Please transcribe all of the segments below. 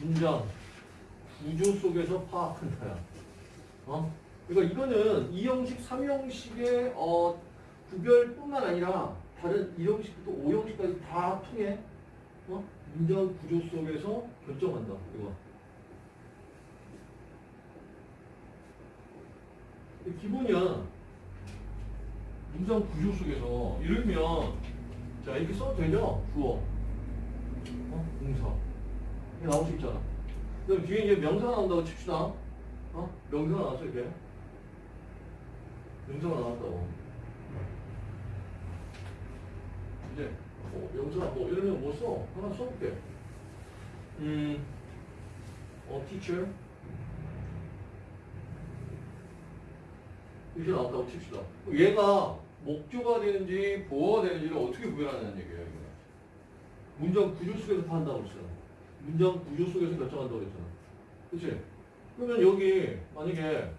문장 구조 속에서 파악한다야. 어? 그러니까 이거는 2형식, 3형식의 어, 구별뿐만 아니라 다른 1형식부터 5형식까지 다 통해 어? 문장 구조 속에서 결정한다. 이거. 기본이야. 문장 구조 속에서 이러면 자 이렇게 써도 되죠? 주어. 어? 동사. 이게 나올 수 있잖아. 그럼 뒤에 이제 명사가 나온다고 칩시다. 어? 명사가 나왔어 이렇게. 명사가 나왔다고. 이제 뭐 명사 뭐 이러면 뭐 써? 하나 써볼게. 음, 어, teacher. 이렇게 나왔다고 칩시다. 얘가 목조가 되는지 보어가 되는지를 어떻게 구별하냐는 얘기예요. 문장 구조 속에서 판다고 했잖아. 문장 구조 속에서 결정한다고 했잖아. 그치? 그러면 여기 만약에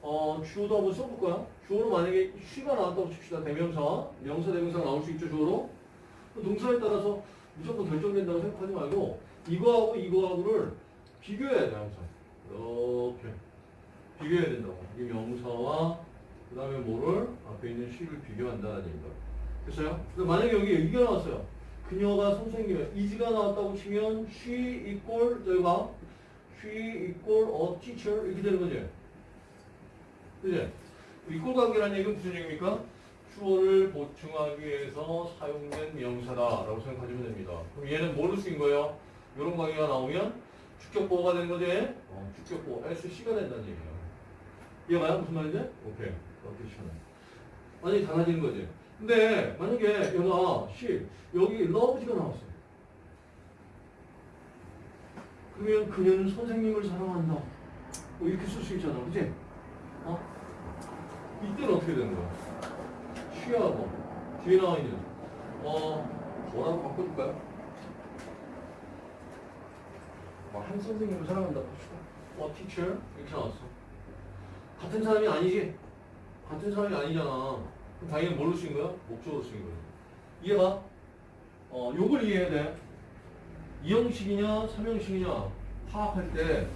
어, 주어도 한번 써볼 거야. 주어로 만약에 쉬가 나왔다고 칩시다. 대명사, 명사, 대명사가 나올 수 있죠. 주어로. 그 동사에 따라서 무조건 결정된다고 생각하지 말고 이거하고 이거하고를 비교해야 돼 항상. 이렇게 비교해야 된다고. 이 명사와 그 다음에 뭐를 앞에 있는 쉬를 비교한다는 얘기다. 됐어요? 근데 만약에 여기 이게 나왔어요. 그녀가 선생님이야. 이지가 나왔다고 치면 she equal 저희가 she equal a teacher 이렇게 되는 거지. 그지? 이꼴 관계라는 얘기는 무슨 얘기입니까? 주어를 보충하기 위해서 사용된 명사다라고 생각하시면 됩니다. 그럼 얘는 뭐로 쓰인 거예요? 이런 관계가 나오면 주격보호가 되는 거지? 어, 주격보호 SC가 된다는 얘기예요. 이해가요? 무슨 말인지? 오케이. 어떻게 시원해. 완전히 달라지는 거지. 근데 만약에 얘가 she, 여기 love가 나왔어. 그러면 그녀는 선생님을 사랑한다. 뭐 이렇게 쓸 수 있잖아. 그지? 어? 이때는 어떻게 되는 거야? 쉬하고 뒤에 나와 있는 어 뭐라고 바꿔줄까요? 뭐, 한 선생님을 사랑한다. 어 teacher 이렇게 나왔어. 같은 사람이 아니지? 같은 사람이 아니잖아. 당연히 뭘로 쓰인 거야? 목적으로 쓰인 거야. 이해가? 어 요걸 이해해야 돼. 2형식이냐 3형식이냐 파악할 때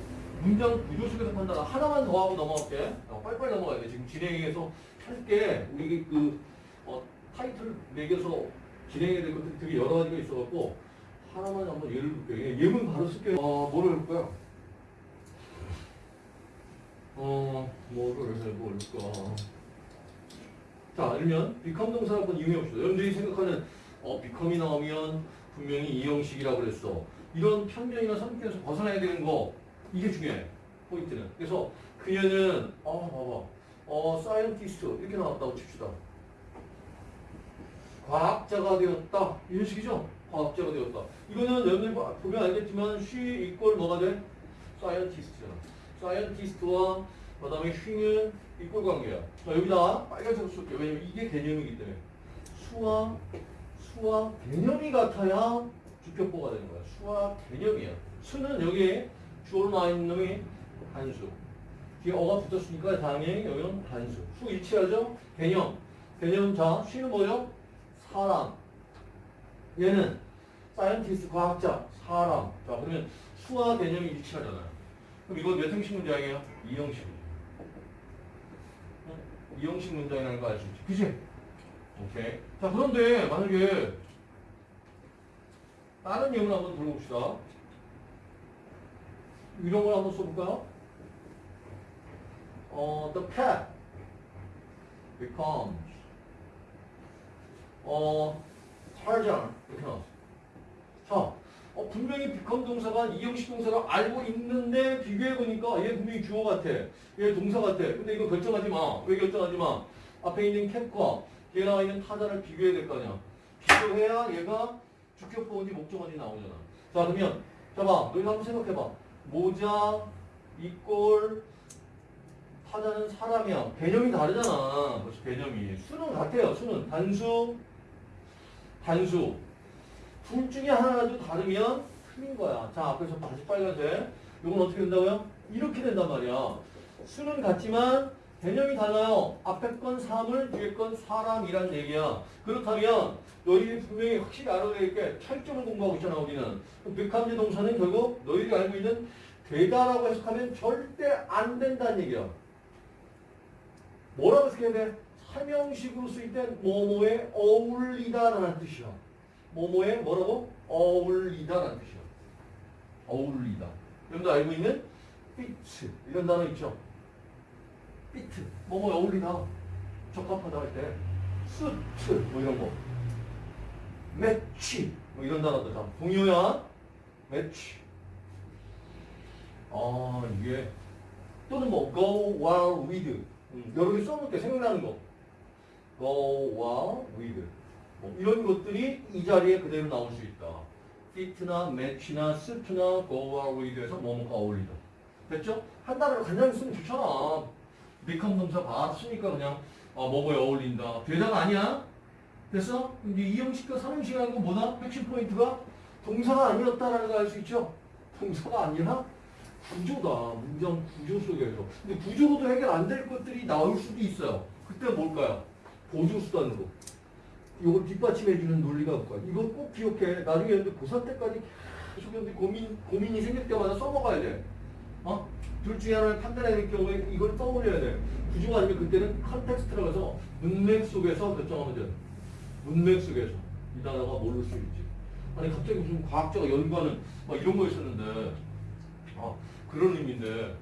문장 구조 속에서 판단 하나만 더 하고 넘어갈게. 어, 빨리빨리 넘어가야 돼. 지금 진행해서 할게 우리 그 어, 타이틀 매겨서 진행해야 될 것들이 되게 여러 가지가 있어갖고 하나만 한번 예를 들게. 예문 바로 쓸게. 어, 뭐를 해볼까요? 어, 뭐를 해볼까? 자, 아니면 become 동사 한번 이용해 봅시다. 여러분들이 생각하는 어, become이 나오면 분명히 이 형식이라고 그랬어. 이런 편견이나 선입견에서 벗어나야 되는 거 이게 중요해. 포인트는. 그래서 그녀는 어 봐봐. a scientist 이렇게 나왔다고 칩시다. 과학자가 되었다. 이런 식이죠. 과학자가 되었다. 이거는 여러분들 보면 알겠지만 she 이꼴 뭐가 돼? scientist잖아. scientist와 그 다음에 she는 이꼴 관계야. 자 여기다가 빨간색으로 쓸게. 왜냐면 이게 개념이기 때문에. 수와 수와 개념이 같아야 주격보가 되는 거야. 수와 개념이야. 수는 여기에 주어로 나와 있는 놈이 단수. 뒤에 a가 붙었으니까 당연히 여기는 단수. 수 일치하죠? 개념. 개념 자, she는 뭐죠? 사람. 얘는 scientist 과학자, 사람. 자, 그러면 수와 개념이 일치하잖아요. 그럼 이건 몇 형식 문장이에요? 이형식. 응? 이형식 문장이라는 거 알수 있지. 그지? 오케이. 자, 그런데 만약에 다른 예문 한번 들어봅시다. 이런 걸 한번 써볼까요? 어, the cat becomes 어, Tarzan. 자, 어, 분명히 become 동사가 이형식 동사가 알고 있는데 비교해보니까 얘 분명히 주어 같아. 얘 동사 같아. 근데 이거 결정하지 마. 왜 결정하지 마? 앞에 있는 캡과 뒤에 나와 있는 타자를 비교해야 될 거 아니야. 비교해야 얘가 주격보어인지 목적어인지 나오잖아. 자, 그러면 자봐, 너희 한번 생각해봐. 모자, 이꼴, 타자는 사람이야. 개념이 다르잖아. 벌써 개념이. 수는 같아요. 수는 단수, 단수. 둘 중에 하나라도 다르면 틀린 거야. 자, 앞에서 다시 빨간색. 이건 어떻게 된다고요? 이렇게 된단 말이야. 수는 같지만 개념이 달라요. 앞에 건 사물, 뒤에 건 사람이란 얘기야. 그렇다면 너희들이 분명히 확실히 알아야 될게 차이점을 공부하고 있잖아 우리는. 백함제 동사는 결국 너희들이 알고 있는 되다라고 해석하면 절대 안 된다는 얘기야. 뭐라고 해석해야 돼? 사명식으로 쓰일 땐 뭐뭐에 어울리다라는 뜻이야. 뭐뭐에 뭐라고? 어울리다라는 뜻이야. 어울리다. 여러분도 알고 있는 fit 이런 단어 있죠? fit 뭐뭐에 어울리다. 적합하다 할때 suit 뭐 이런 거. match 뭐 이런 단어도 다 동요야. match. 아 이게 또는 뭐 go while with 음, 여러 개 써놓을게 생각나는 거. go while with 뭐 이런 것들이 이 자리에 그대로 나올 수 있다. fit나 match나 suit나 go while with에서 뭐뭐가 어울리다. 됐죠? 한 단어로 간단히 쓰면 좋잖아. become 동사 바로 쓰니까 그냥 아, 뭐뭐에 어울린다. 되다가 아니야? 됐어? 이제 이 형식과 삼형식이라는 건 뭐다? 핵심 포인트가 동사가 아니었다라는 걸 알 수 있죠? 동사가 아니라 구조다. 문장 구조 속에서. 근데 구조로도 해결 안 될 것들이 나올 수도 있어요. 그때 뭘까요? 보조수단으로. 이걸 뒷받침해주는 논리가 없고요. 이거 꼭 기억해. 나중에 근데 고3 때까지 계속 근데 고민, 고민이 생길 때마다 써먹어야 돼. 어? 둘 중에 하나를 판단해야 될 경우에 이걸 떠올려야 돼. 구조가 아니면 그때는 context라고 해서 문맥 속에서 결정하면 돼. 문맥 속에서. 이 단어가 모를 수 있지. 아니 갑자기 무슨 과학자가 연구하는 막 이런 거 있었는데 아 그런 의미인데